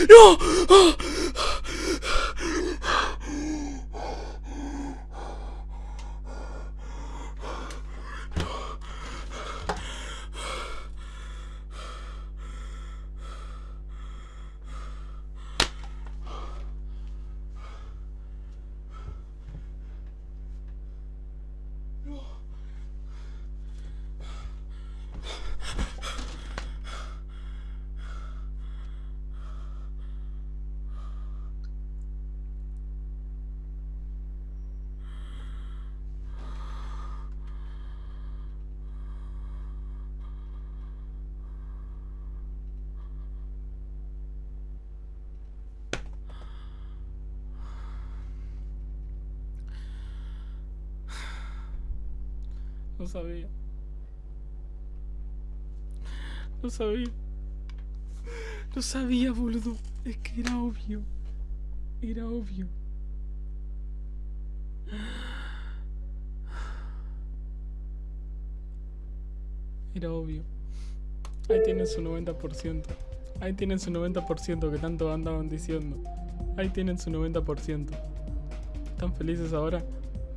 야! 아, No sabía. No sabía. No sabía, boludo. Es que era obvio. Era obvio. Era obvio. Ahí tienen su 90%. Ahí tienen su 90% que tanto andaban diciendo. Ahí tienen su 90%. ¿Están felices ahora?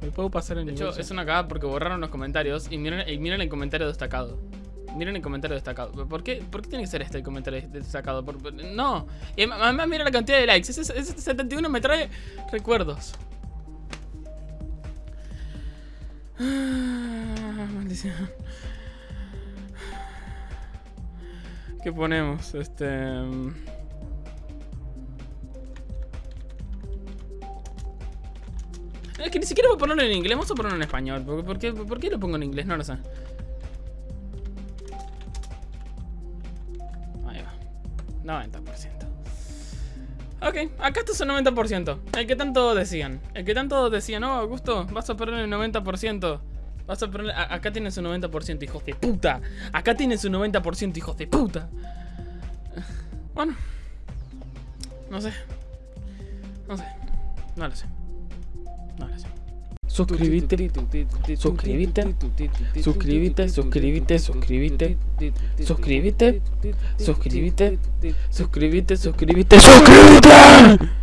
¿Me puedo pasar en De el hecho, es una cagada porque borraron los comentarios y miren, y miren el comentario destacado. Miren el comentario destacado. ¿Por qué, ¿Por qué tiene que ser este el comentario destacado? Por- por- no. Y además mira la cantidad de likes. Ese, ese 71 me trae recuerdos. Ah, maldición. ¿Qué ponemos? Este... Es que ni siquiera voy a ponerlo en inglés, vamos a ponerlo en español. ¿Por, por qué, ¿Por qué lo pongo en inglés? No lo sé. Ahí va. 90%. Ok, acá está su 90%. El que tanto decían. El que tanto decían, no, Augusto, vas a perder el 90%. Vas a perder. a- acá tienen su 90%, hijos de puta. Acá tienen su 90%, hijos de puta. Bueno. No sé. No sé. No lo sé. No lo sé. Suscríbete, suscríbete, suscríbete, suscríbete, suscríbete, suscríbete, suscríbete, suscríbete, suscríbete, suscríbete.